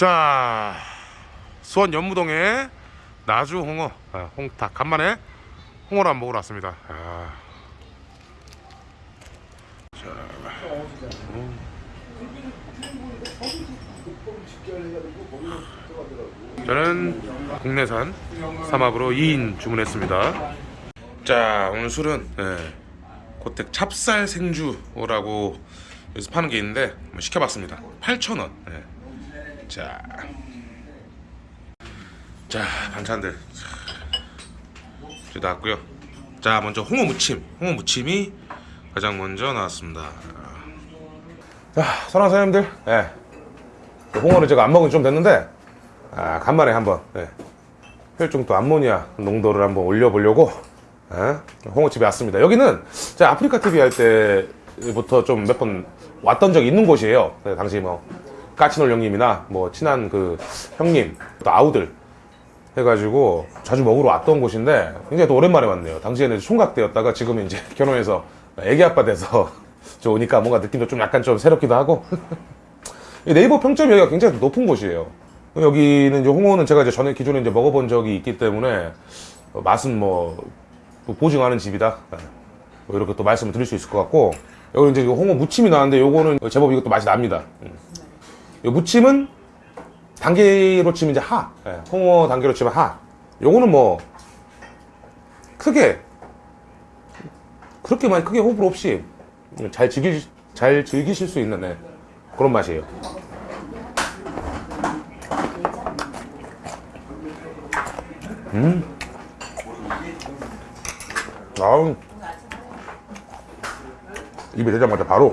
자 수원 연무동에 나주 홍어 아, 홍탁 간만에 홍어를 한번 먹으러 왔습니다 아. 자. 음. 저는 국내산 삼합으로 2인 주문했습니다 자 오늘 술은 예, 고택 찹쌀 생주라고 여기서 파는 게 있는데 시켜봤습니다 8,000원 예. 자, 자 반찬들 이제 나왔고요. 자 먼저 홍어 무침, 홍어 무침이 가장 먼저 나왔습니다. 자, 사랑하는 사장님들, 예. 그 홍어를 제가 안 먹은 지좀 됐는데, 아, 간만에 한번 예. 혈중도 암모니아 농도를 한번 올려보려고 예? 홍어집에 왔습니다. 여기는 제가 아프리카 TV 할 때부터 좀 몇 번 왔던 적이 있는 곳이에요. 네, 당시 뭐 까치놀 형님이나 뭐 친한 그 형님 또 아우들 해가지고 자주 먹으러 왔던 곳인데 굉장히 또 오랜만에 왔네요. 당시에는 총각 때였다가 지금은 이제 결혼해서 애기 아빠 돼서 저 오니까 뭔가 느낌도 좀 약간 좀 새롭기도 하고 이 네이버 평점이 여기가 굉장히 높은 곳이에요. 여기는 이제 홍어는 제가 이제 전에 기존에 이제 먹어본 적이 있기 때문에 어, 맛은 뭐, 뭐 보증하는 집이다. 네. 뭐 이렇게 또 말씀을 드릴 수 있을 것 같고 여기 이제 홍어 무침이 나왔는데 요거는 제법 이것도 맛이 납니다. 음. 이 무침은 단계로 치면 이제 하. 예, 홍어 단계로 치면 하. 요거는 뭐 크게 그렇게 많이 크게 호불호 없이 잘 즐기 잘 즐기실 수 있는 예, 그런 맛이에요. 음. 아우. 입에 대자마자 바로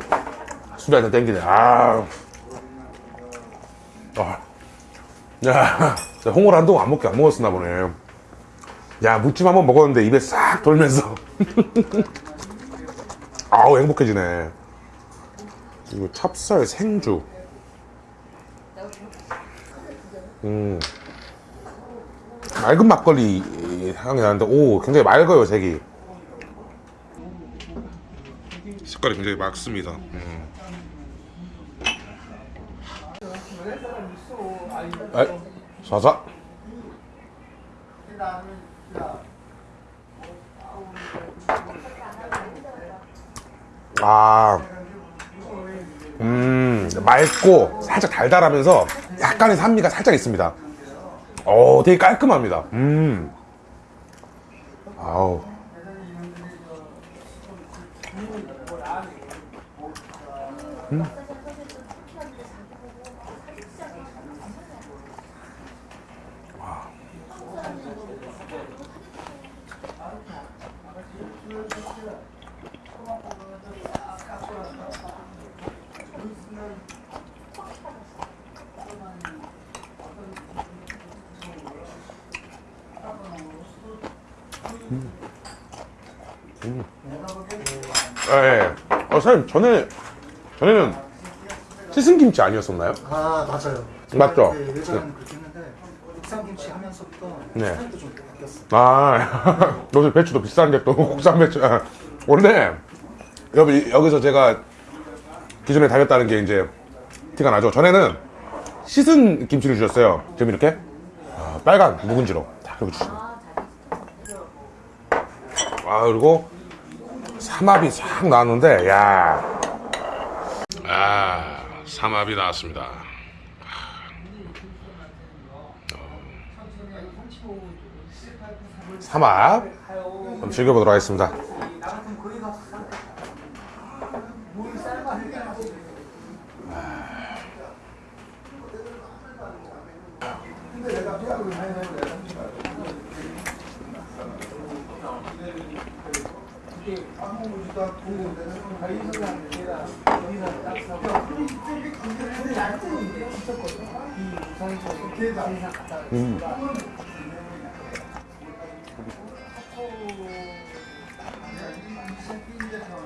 술이 한잔 땡기네. 아. 아. 야, 홍어를 한동안 안 먹게 안 먹었었나 보네. 야, 무침 한번 먹었는데 입에 싹 돌면서. 아우, 행복해지네. 이거 찹쌀 생주. 음. 맑은 막걸리 향이 나는데, 오, 굉장히 맑아요, 색이. 색깔이 굉장히 맑습니다. 음. 에이, 사사. 아, 음, 맑고 살짝 달달하면서 약간의 산미가 살짝 있습니다. 오, 되게 깔끔합니다. 음, 아우. 음. 예, 예. 어, 사장님, 전에, 전에는 씻은 김치 아니었었나요? 아 맞아요. 맞죠? 네, 예전에는 그렇게 했는데 국산김치 하면서부터 네. 스타일도 좀 바뀌었어. 아, 요새 배추도 비싼데 또 국산 배추. 아, 원래, 여기, 여기서 제가 기존에 다녔다는 게 이제 티가 나죠. 전에는 씻은 김치를 주셨어요. 지금 이렇게 아, 빨간 묵은지로 딱 이렇게 주시네. 아, 그리고 삼합이 싹 나왔는데, 야. 아, 삼합이 나왔습니다. 삼합 한번 즐겨보도록 하겠습니다.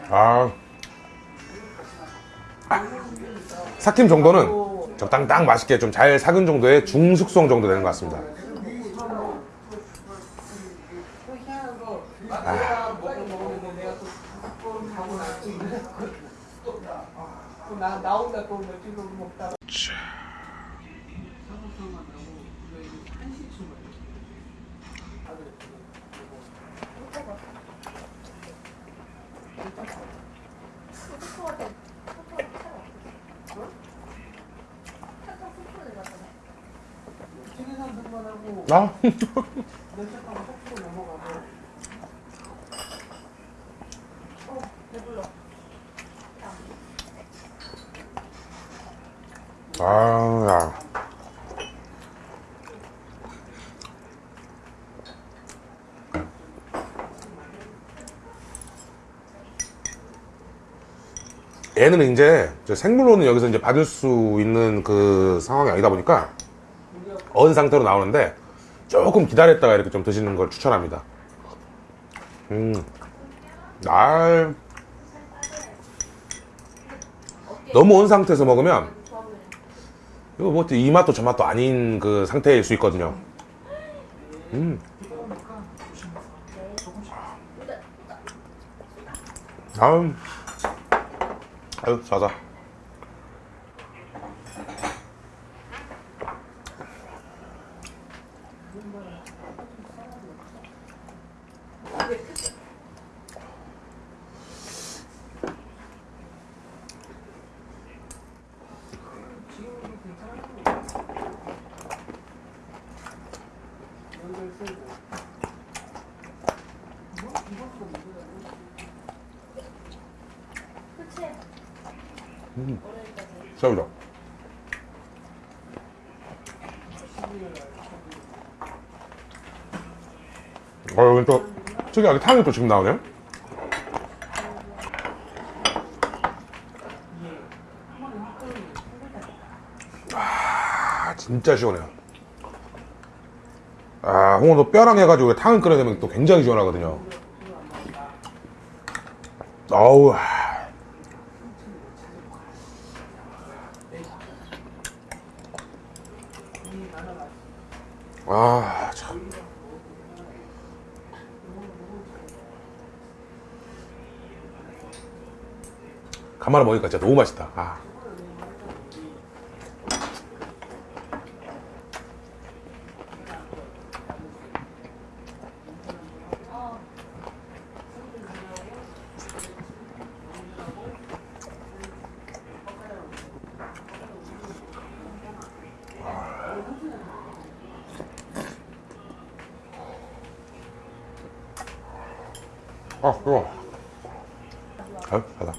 아. 삭힘 정도는 적당딱 맛있게 좀 잘 삭은 정도의 중숙성 정도 되는 것 같습니다. 나 나온다 그러면 지금 먹다가 자, 중에서 등만 하고 아, 아, 야. 얘는 이제 저 생물로는 여기서 이제 받을 수 있는 그 상황이 아니다 보니까 언 상태로 나오는데 조금 기다렸다가 이렇게 좀 드시는 걸 추천합니다. 음, 날 너무 언 상태에서 먹으면 이거 뭐 이 맛도 저 맛도 아닌 그 상태일 수 있거든요. 음. 아유, 아유, 자자. 연결 쓰고 썰죠. 어, 여기 또 특이하게 탕이 또 지금 나오네요. 아, 진짜 시원해요. 아, 홍어도 뼈랑 해가지고 탕을 끓여내면 또 굉장히 시원하거든요. 어우, 아. 아, 참. 간만에 먹으니까 진짜 너무 맛있다. 아. 아, 뜨거워. 아유, 가다.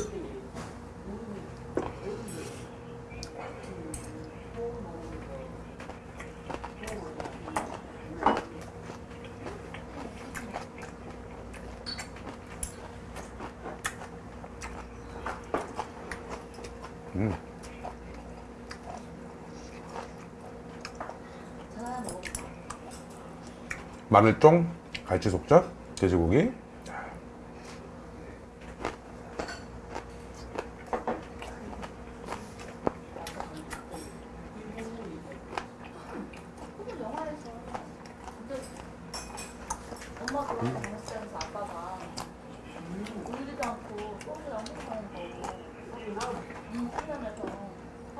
마늘쫑, 갈치 속젓, 돼지고기. 엄마가 그런 거 먹었으면서 아빠가 울지도 않고 뻥이랑 행복하는 거고 음, 살면서 사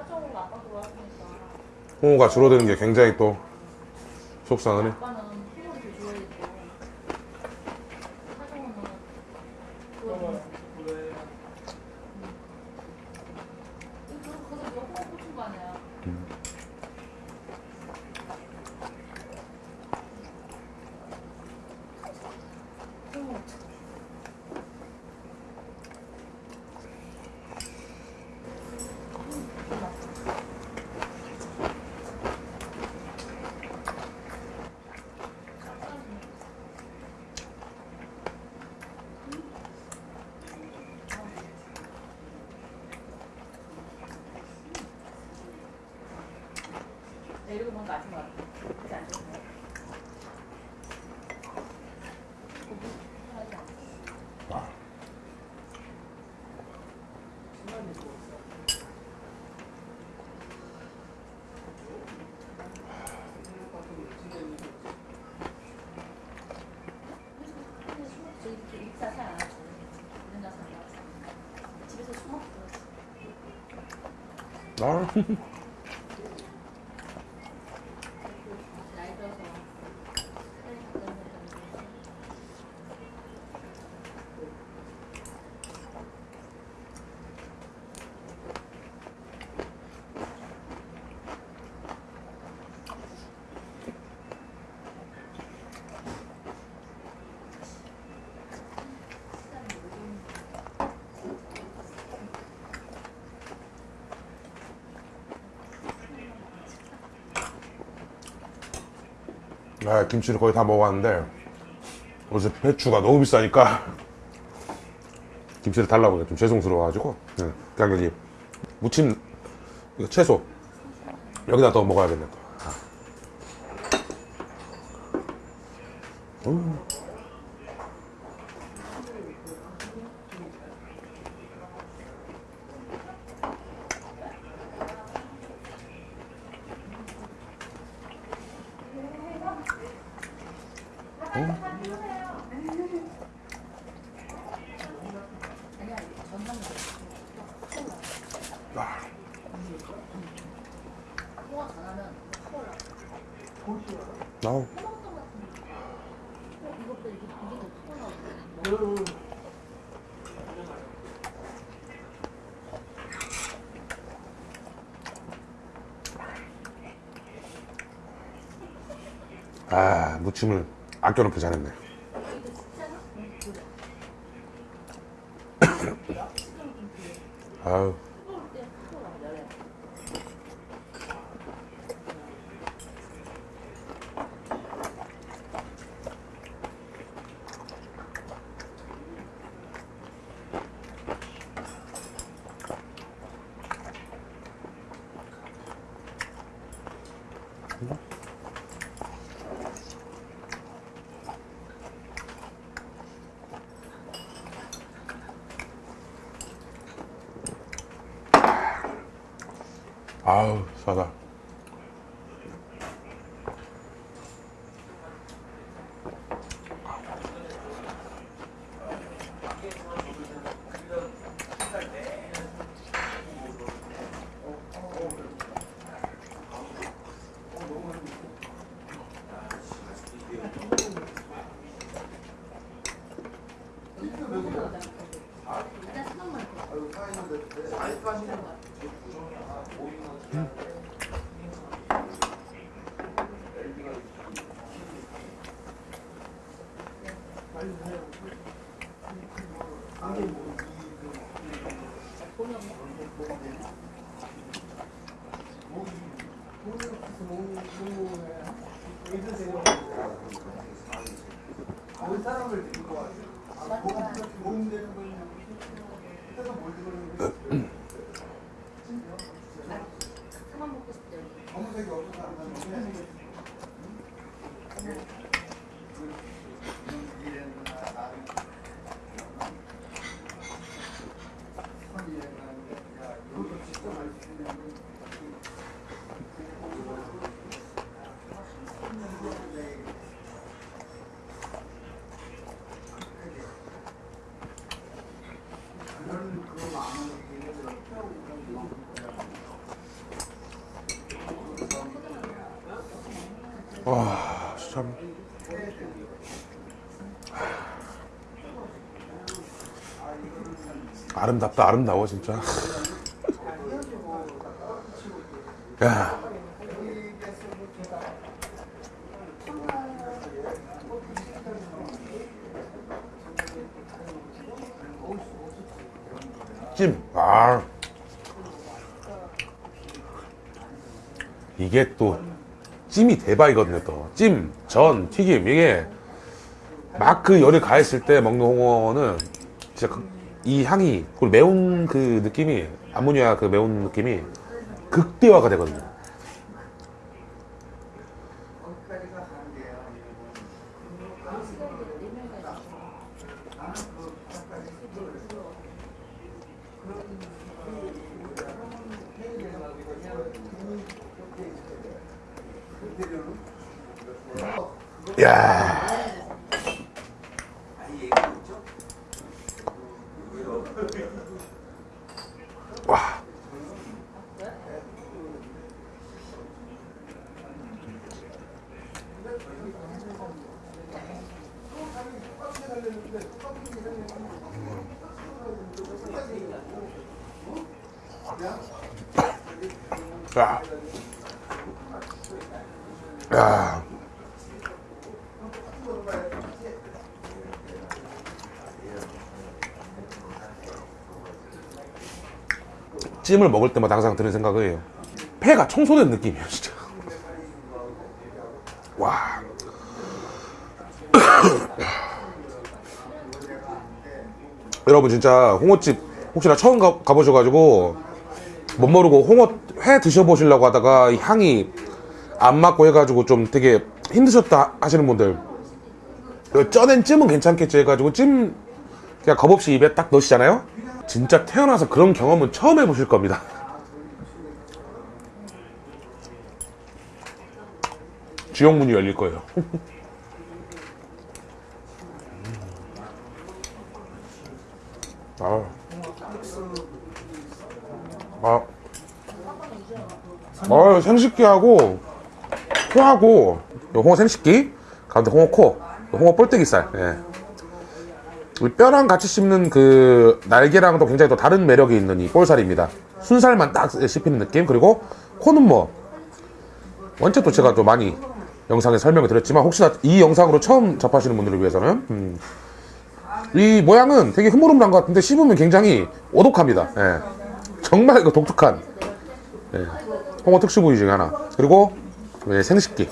정으로 아빠 좋아하시니까 홍어가 줄어드는 게 굉장히 또 속상하네. don't. 일사 잘안 하고 집에서 술 먹고 들었어. 아, 김치를 거의 다 먹어봤는데 어제 배추가 너무 비싸니까 김치를 달라고 해서 좀 죄송스러워가지고 네, 그냥 여기 무침 채소 여기다 더 먹어야겠네 또. 아. 음. 소화 잘하면 커라. 아우. 이것도 이게 이게 더 커나. 아 무침을 아껴놓기 잘했네 아우 싸다 온 사람을 데리고 와요. 아, 몸, 몸 되는 거 해서 뭘 들어오는 거 그만 먹고 싶대. 검은색이 없어서 안 나는데. 와 참. 아름답다 아름다워 진짜 야 찜. 아. 이게 또 찜이 대박이거든요 또. 찜, 전, 튀김 이게 막 그 열을 가했을 때 먹는 홍어는 진짜 그- 이 향이 그리고 매운 그 느낌이 아모니아 그 매운 느낌이 극대화가 되거든요. 야. 찜을 먹을 때마다 항상 드는 생각이에요. 폐가 청소된 느낌이에요, 진짜. 와. 여러분 진짜 홍어집 혹시나 처음 가, 가보셔가지고 못 모르고 홍어 회 드셔보시려고 하다가 이 향이 안 맞고 해가지고 좀 되게 힘드셨다 하시는 분들 그 쪄낸 찜은 괜찮겠지 해가지고 찜 그냥 겁없이 입에 딱 넣으시잖아요 진짜 태어나서 그런 경험은 처음 해보실 겁니다 지옥문이 열릴 거예요 아. 아. 어, 생식기하고 코하고 요 홍어 생식기 가운데 홍어 코 홍어 볼때기살 예. 이 뼈랑 같이 씹는 그 날개랑도 굉장히 또 다른 매력이 있는 이 볼살입니다 순살만 딱 씹히는 느낌 그리고 코는 뭐 원체 또 제가 또 많이 영상에 설명을 드렸지만 혹시나 이 영상으로 처음 접하시는 분들을 위해서는 음, 이 모양은 되게 흐물흐물한 것 같은데 씹으면 굉장히 오독합니다. 예. 정말 그 독특한 예. 홍어 특수 부위 중에 하나. 그리고 예, 생식기.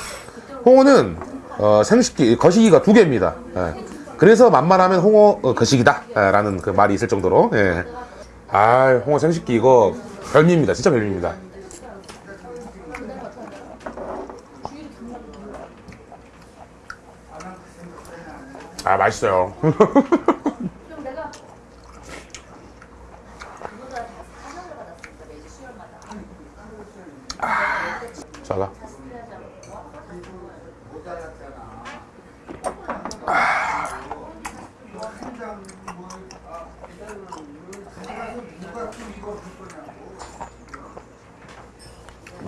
홍어는 어, 생식기 거시기가 두 개입니다. 예. 그래서 만만하면 홍어 어, 거시기다라는 그 말이 있을 정도로. 예. 아, 홍어 생식기 이거 별미입니다. 진짜 별미입니다. 아 맛있어요. 그럼 내가 그보다 사상을 받았으니까 매주 수요일마다 자가.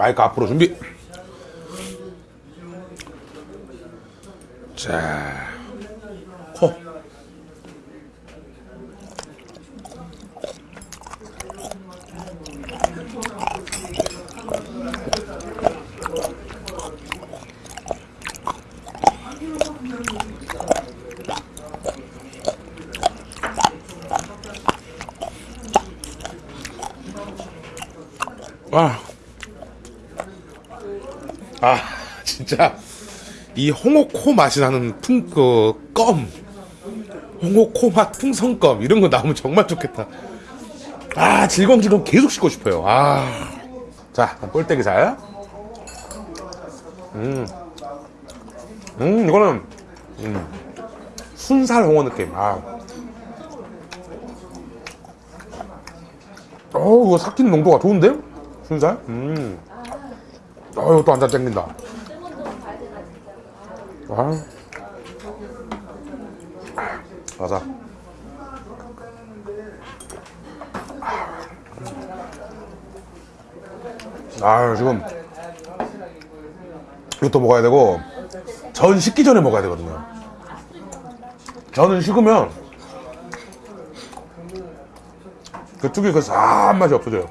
마이크 앞으로 준비. 자, 아, 진짜. 이 홍어코 맛이 나는 풍, 그, 껌. 홍어코 맛 풍선껌. 이런 거 나오면 정말 좋겠다. 아, 질겅질겅 계속 씹고 싶어요. 아. 자, 꼴대기 살. 음. 음, 이거는, 음. 순살 홍어 느낌. 아. 어우, 이거 삭히는 농도가 좋은데? 순살? 음. 어, 이거 또한 잔 땡긴다. 아. 맞아. 아, 지금 이것도 먹어야 되고 전 식기 전에 먹어야 되거든요. 전은 식으면 그쪽에 그 싸한 맛이 없어져요.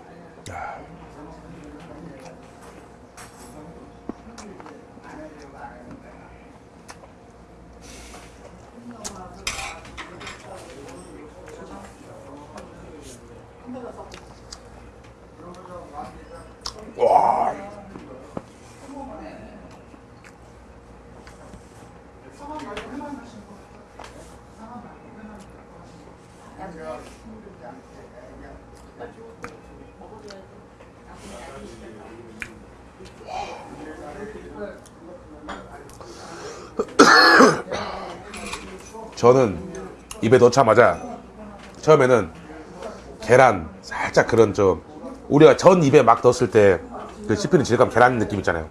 와. 저는 입에 넣자마자 처음에는 계란 살짝 그런 좀 우리가 전 입에 막 넣었을 때 그 씹히는 질감 계란 느낌 있잖아요.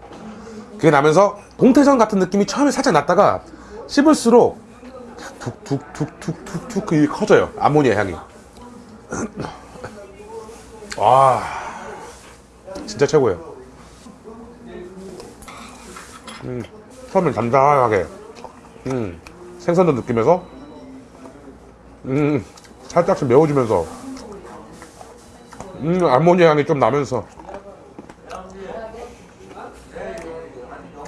그게 나면서 동태전 같은 느낌이 처음에 살짝 났다가 씹을수록 툭툭툭툭툭툭 그게 커져요. 아모니아 향이. 와 진짜 최고예요. 음, 처음엔 담담하게 음, 생선도 느끼면서 음, 살짝씩 매워지면서 음, 아모니아 향이 좀 나면서.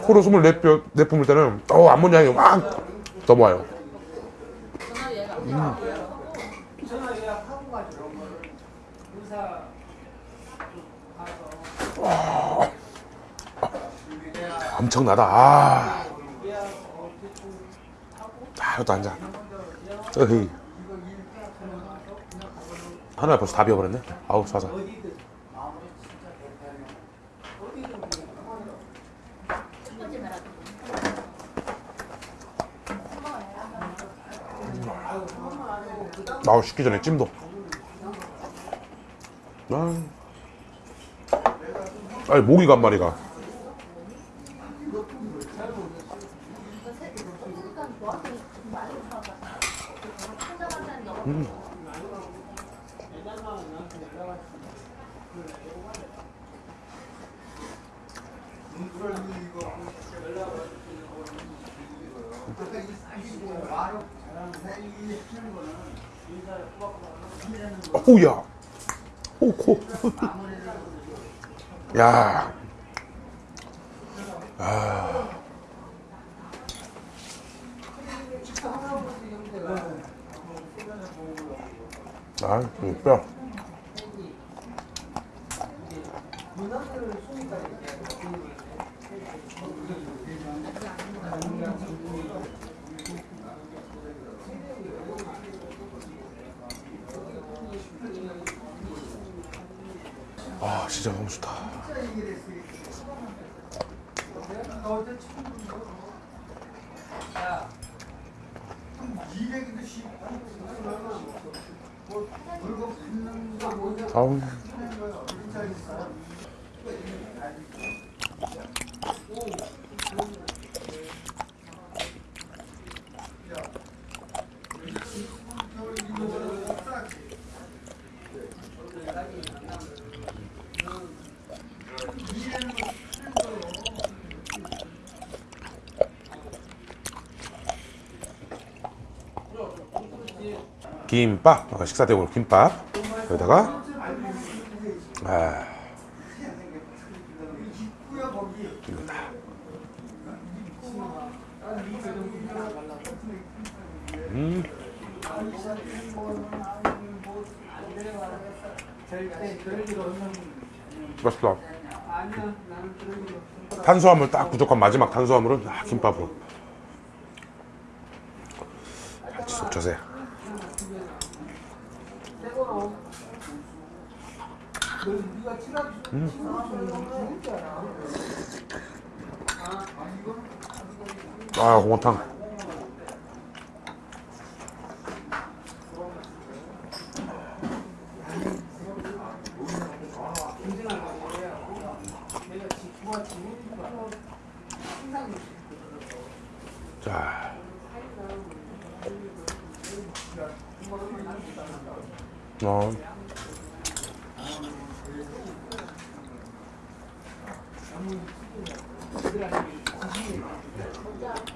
코로 숨을 내뿜, 내뿜을 때는 어 암모니 향이 막 넘어와요. 의사 엄청나다. 아, 아 이것도 한잔 어이 하나 벌써 다 비워버렸네. 아우 말하고. 아우 식기 전에 찜도. 아. 아니 모기가 한 마리가 어우야 오코 야 아, 이 뼈. 아, 진짜 너무 좋다. 아우. 김밥 어, 식사 대용 김밥 여기다가 아, 이거다. 음. 맛있다. 탄수화물 딱 부족한 마지막 탄수화물은 아, 김밥으로. 속 젖어요. 아 홍어탕 자 어.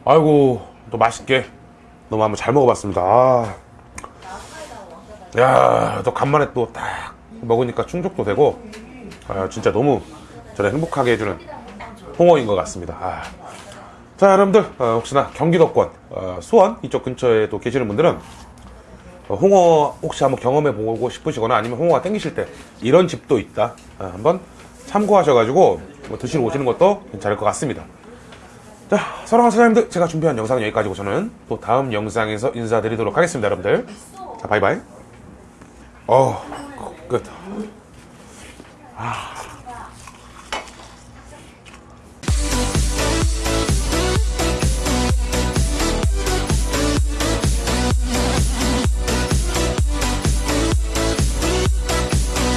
아이고 또 맛있게 너무 한번 잘 먹어봤습니다. 아. 야, 또 간만에 또 딱 먹으니까 충족도 되고 아, 진짜 너무 저를 행복하게 해주는 홍어인 것 같습니다. 아. 자, 여러분들 어, 혹시나 경기도권 어, 수원 이쪽 근처에 또 계시는 분들은 어, 홍어 혹시 한번 경험해 보고 싶으시거나 아니면 홍어가 땡기실 때 이런 집도 있다. 아, 한번 참고하셔가지고 뭐 드시러 오시는 것도 괜찮을 것 같습니다. 자, 사랑하는 사장님들, 제가 준비한 영상은 여기까지고 저는 또 다음 영상에서 인사드리도록 하겠습니다, 여러분들. 자, 바이바이. 어, 끝. 아.